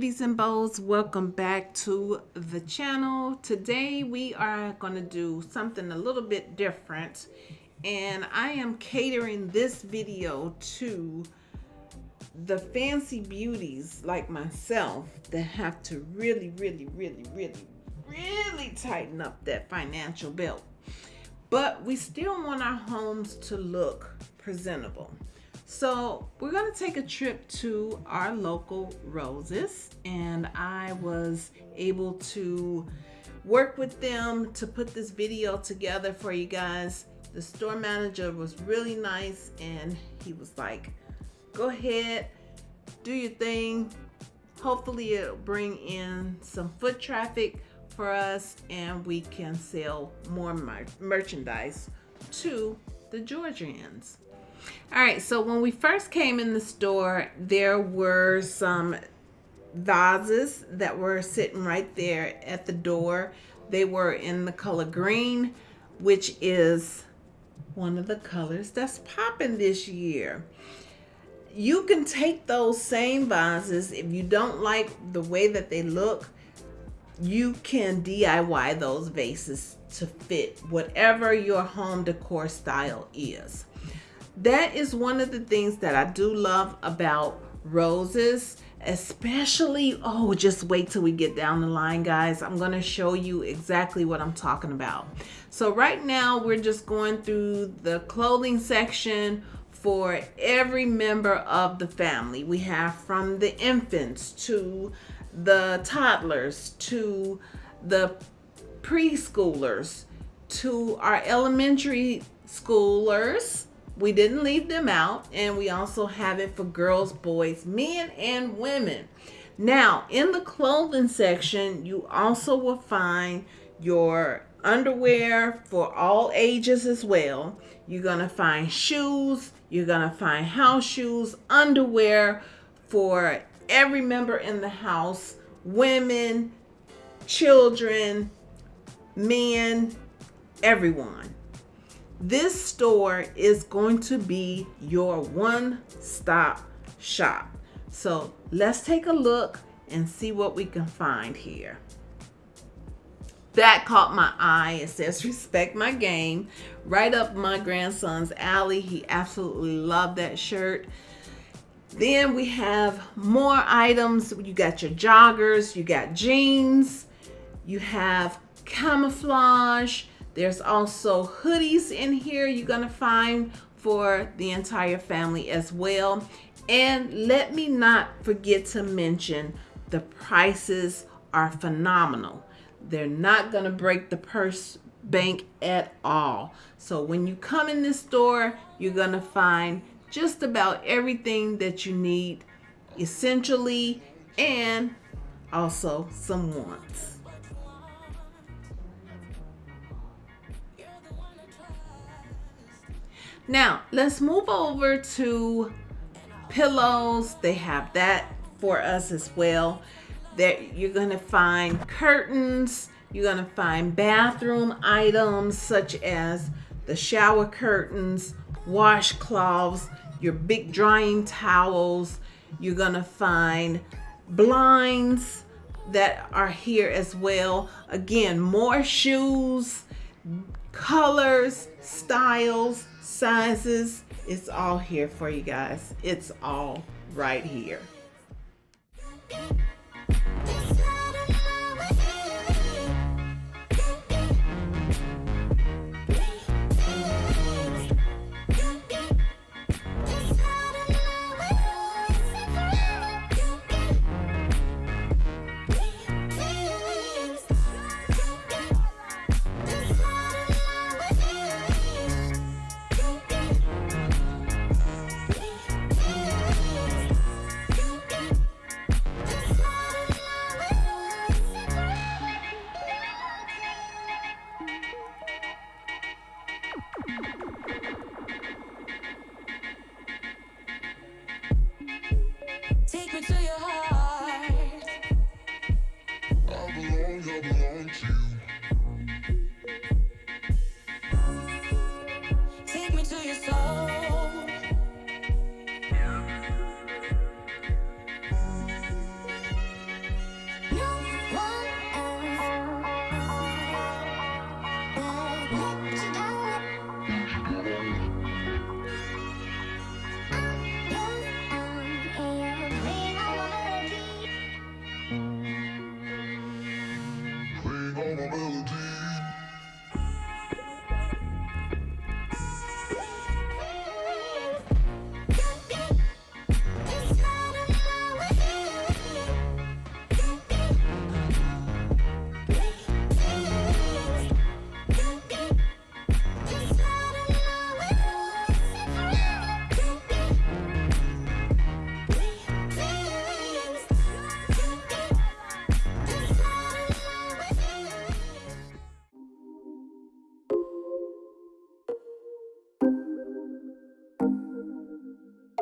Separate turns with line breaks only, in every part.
beauties and bows welcome back to the channel. Today we are going to do something a little bit different and I am catering this video to the fancy beauties like myself that have to really really really really really tighten up that financial belt. But we still want our homes to look presentable so we're gonna take a trip to our local Roses and I was able to work with them to put this video together for you guys. The store manager was really nice and he was like, go ahead, do your thing. Hopefully it'll bring in some foot traffic for us and we can sell more mer merchandise to the Georgians. All right, so when we first came in the store, there were some vases that were sitting right there at the door. They were in the color green, which is one of the colors that's popping this year. You can take those same vases if you don't like the way that they look, you can DIY those vases to fit whatever your home decor style is that is one of the things that I do love about roses especially oh just wait till we get down the line guys. I'm gonna show you exactly what I'm talking about. So right now we're just going through the clothing section for every member of the family. We have from the infants to the toddlers to the preschoolers to our elementary schoolers we didn't leave them out and we also have it for girls boys men and women. Now in the clothing section you also will find your underwear for all ages as well. You're gonna find shoes you're gonna find house shoes underwear for every member in the house women children men everyone this store is going to be your one-stop shop. So let's take a look and see what we can find here. That caught my eye. It says respect my game. Right up my grandson's alley. He absolutely loved that shirt. Then we have more items. You got your joggers, you got jeans, you have camouflage, there's also hoodies in here you're going to find for the entire family as well. And let me not forget to mention the prices are phenomenal. They're not going to break the purse bank at all. So when you come in this store, you're going to find just about everything that you need essentially and also some wants. Now, let's move over to pillows. They have that for us as well. That you're to find curtains. You're to find bathroom items such as the shower curtains, washcloths, your big drying towels. You're to find blinds that are here as well. Again, more shoes, colors, styles, sizes. It's all here for you guys. It's all right here.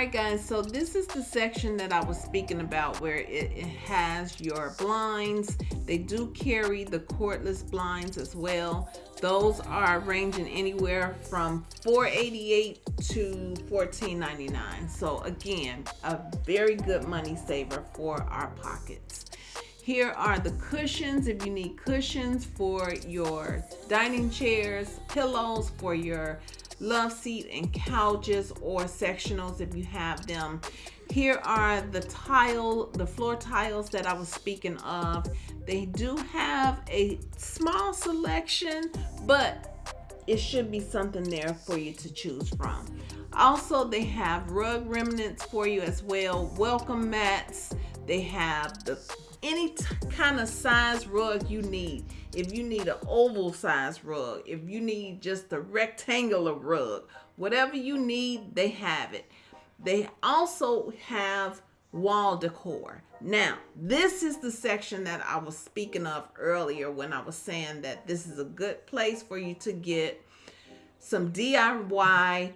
Alright guys, so this is the section that I was speaking about where it, it, has your blinds. They do carry the cordless blinds as well. Those are ranging anywhere from 488 to 14.99. So again, a very good money saver for our pockets. Here are the cushions if you need cushions for your dining chairs, pillows for your love seat and couches or sectionals if you have them. Here are the tile, the floor tiles that I was speaking of. They do have a small selection, but it should be something there for you to choose from. Also, they have rug remnants for you as well, welcome mats. They have the any kind of size rug you need. If you need an oval size rug, if you need just a rectangular rug, whatever you need, they have it. They also have wall decor. Now, this is the section that I was speaking of earlier when I was saying that this is a good place for you to get some DIY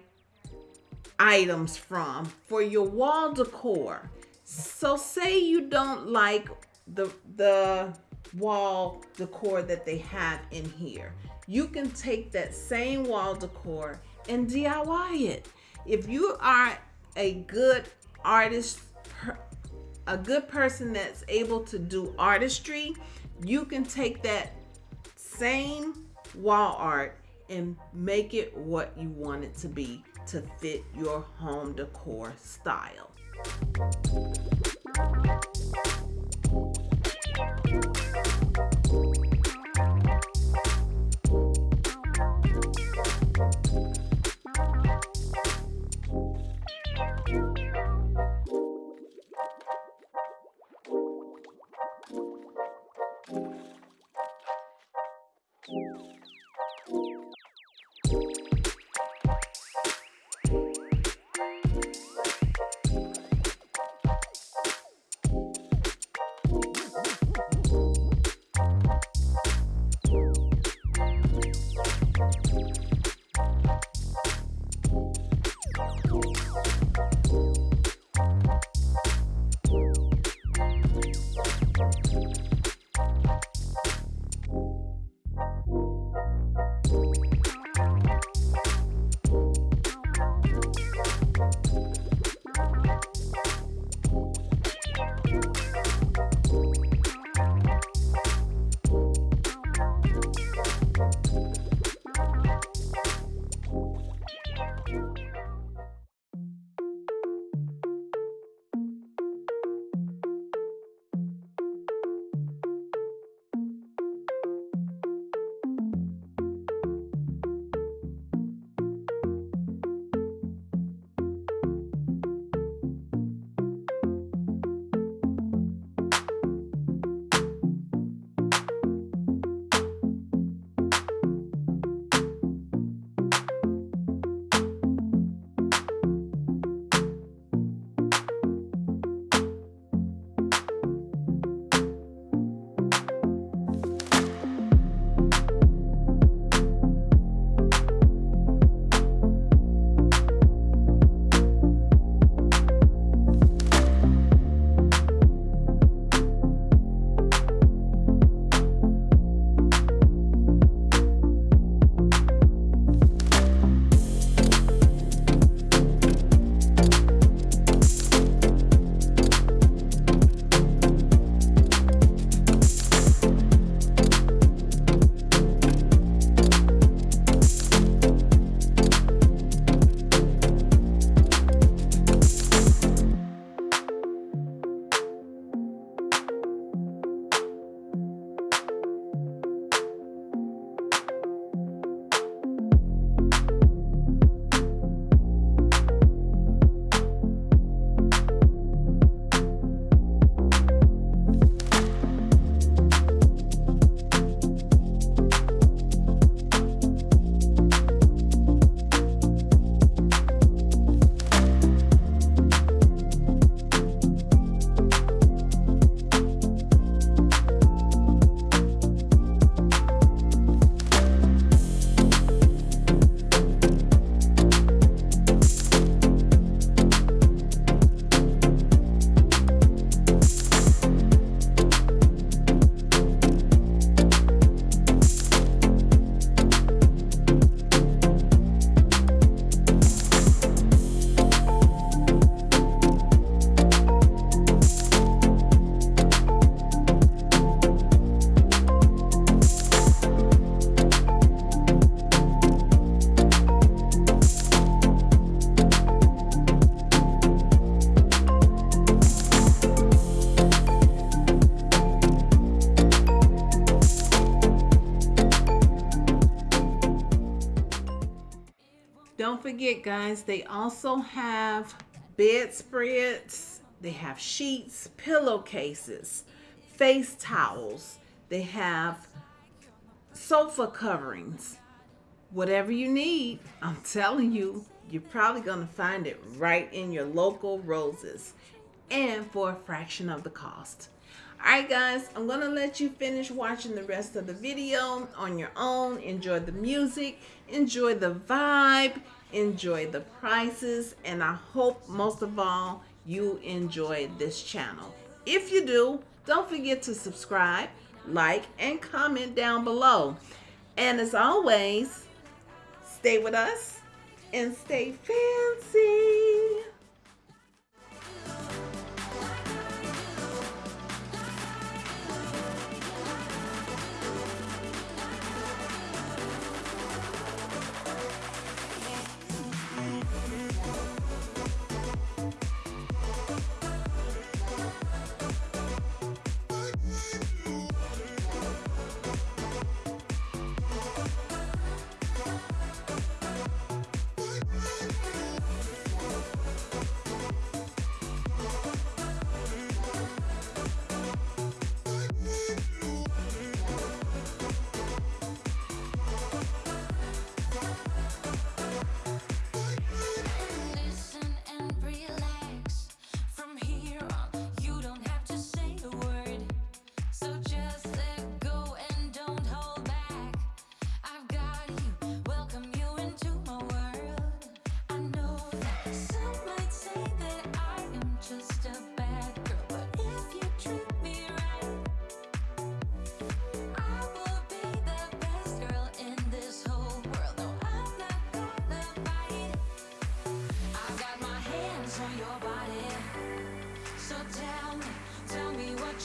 items from for your wall decor. So say you don't like the the wall decor that they have in here. You can take that same wall decor and DIY it. If you are a good artist, a good person that's able to do artistry, you can take that same wall art and make it what you want it to be to fit your home decor style. Thank you. Forget, guys, they also have bedspreads, they have sheets, pillowcases, face towels, they have sofa coverings. Whatever you need, I'm telling you, you're probably going to find it right in your local roses and for a fraction of the cost. Alright guys, I'm going to let you finish watching the rest of the video on your own. Enjoy the music, enjoy the vibe, enjoy the prices, and I hope most of all you enjoy this channel. If you do, don't forget to subscribe, like, and comment down below. And as always, stay with us and stay fancy.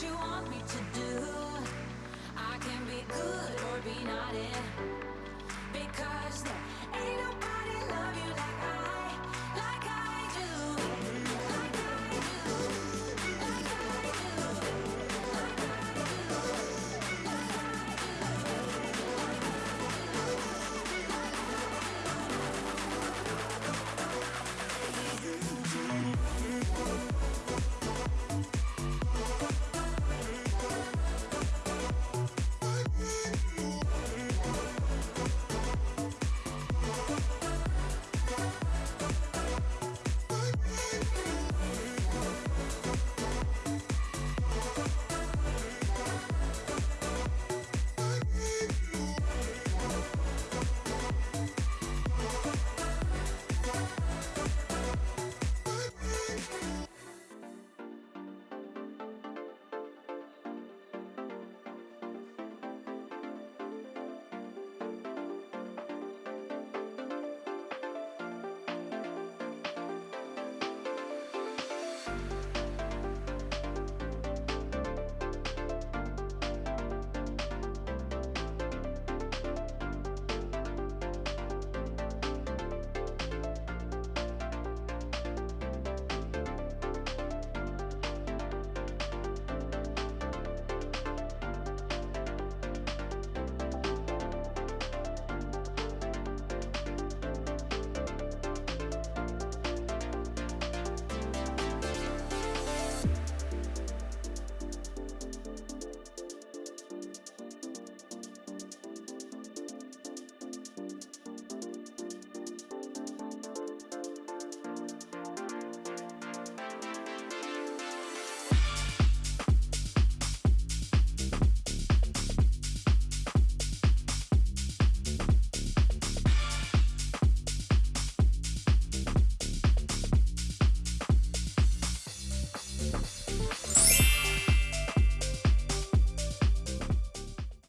Because there ain't no